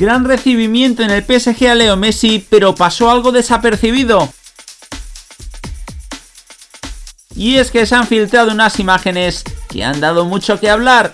Gran recibimiento en el PSG a Leo Messi, pero pasó algo desapercibido. Y es que se han filtrado unas imágenes que han dado mucho que hablar.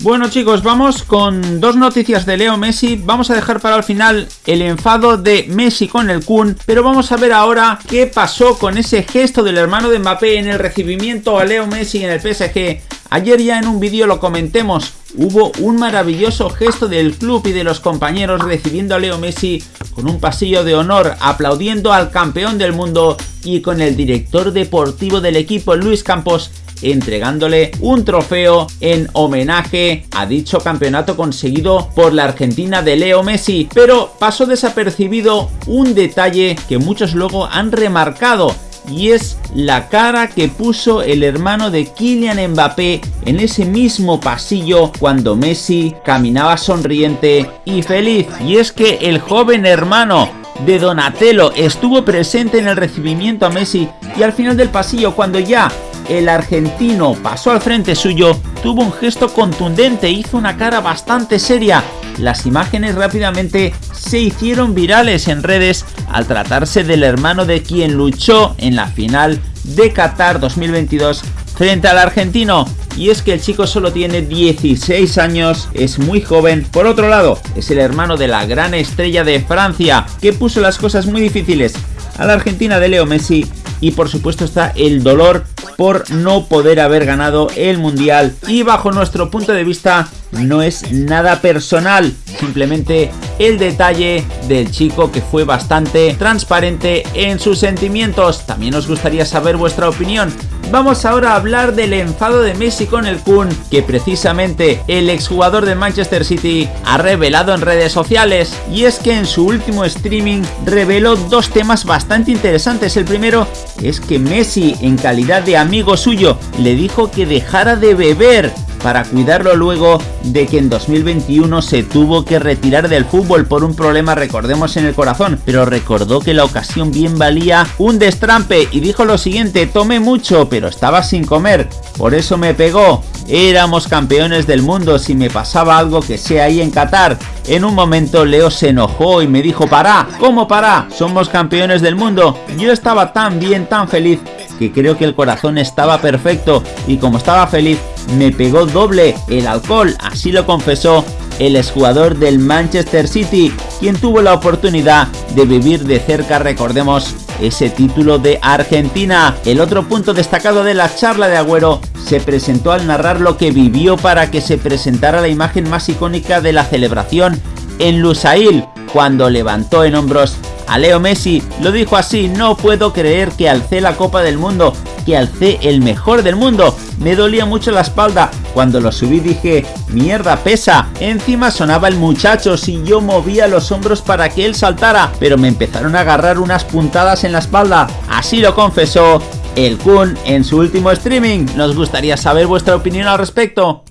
Bueno chicos, vamos con dos noticias de Leo Messi. Vamos a dejar para el final el enfado de Messi con el Kun, pero vamos a ver ahora qué pasó con ese gesto del hermano de Mbappé en el recibimiento a Leo Messi en el PSG. Ayer ya en un vídeo lo comentemos, hubo un maravilloso gesto del club y de los compañeros recibiendo a Leo Messi con un pasillo de honor, aplaudiendo al campeón del mundo y con el director deportivo del equipo Luis Campos entregándole un trofeo en homenaje a dicho campeonato conseguido por la Argentina de Leo Messi. Pero pasó desapercibido un detalle que muchos luego han remarcado y es la cara que puso el hermano de Kylian Mbappé en ese mismo pasillo cuando Messi caminaba sonriente y feliz. Y es que el joven hermano de Donatello estuvo presente en el recibimiento a Messi y al final del pasillo cuando ya el argentino pasó al frente suyo, tuvo un gesto contundente, hizo una cara bastante seria. Las imágenes rápidamente se hicieron virales en redes al tratarse del hermano de quien luchó en la final de Qatar 2022 frente al argentino. Y es que el chico solo tiene 16 años, es muy joven. Por otro lado, es el hermano de la gran estrella de Francia, que puso las cosas muy difíciles a la Argentina de Leo Messi. Y por supuesto está el dolor por no poder haber ganado el Mundial. Y bajo nuestro punto de vista no es nada personal, simplemente el detalle del chico que fue bastante transparente en sus sentimientos. También nos gustaría saber vuestra opinión. Vamos ahora a hablar del enfado de Messi con el Kun, que precisamente el exjugador de Manchester City ha revelado en redes sociales. Y es que en su último streaming reveló dos temas bastante interesantes. El primero es que Messi, en calidad de amigo suyo, le dijo que dejara de beber para cuidarlo luego de que en 2021 se tuvo que retirar del fútbol por un problema recordemos en el corazón, pero recordó que la ocasión bien valía un destrampe y dijo lo siguiente, tomé mucho pero estaba sin comer, por eso me pegó, éramos campeones del mundo si me pasaba algo que sea ahí en Qatar. En un momento Leo se enojó y me dijo, para, ¿cómo para? Somos campeones del mundo. Yo estaba tan bien, tan feliz que creo que el corazón estaba perfecto y como estaba feliz me pegó doble el alcohol, así lo confesó el exjugador del Manchester City, quien tuvo la oportunidad de vivir de cerca, recordemos, ese título de Argentina. El otro punto destacado de la charla de Agüero se presentó al narrar lo que vivió para que se presentara la imagen más icónica de la celebración en Lusail, cuando levantó en hombros a Leo Messi. Lo dijo así, no puedo creer que alcé la Copa del Mundo, que alcé el mejor del mundo. Me dolía mucho la espalda. Cuando lo subí dije, mierda pesa. Encima sonaba el muchacho si yo movía los hombros para que él saltara, pero me empezaron a agarrar unas puntadas en la espalda. Así lo confesó el Kun en su último streaming. Nos gustaría saber vuestra opinión al respecto.